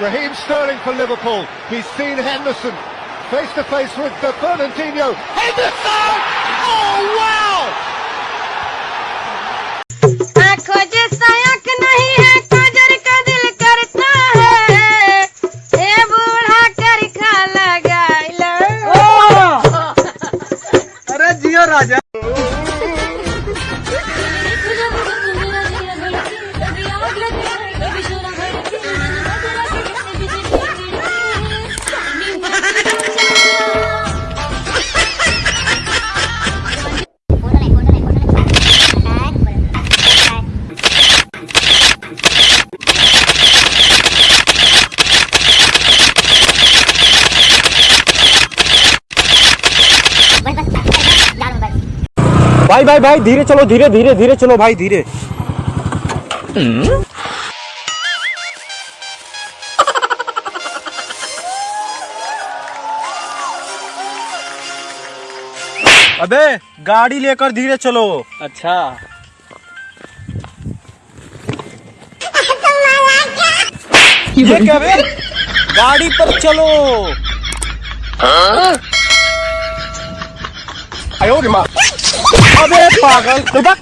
Raheem Sterling for Liverpool. He's seen Henderson face to face with the Fernandinho. Henderson! Oh wow! आंखों है है हे भाई भाई भाई धीरे चलो धीरे धीरे धीरे चलो भाई धीरे। अबे गाड़ी लेकर धीरे चलो। अच्छा। ये क्या बे गाड़ी पर चलो। 哎呦我的妈啊这也八个走吧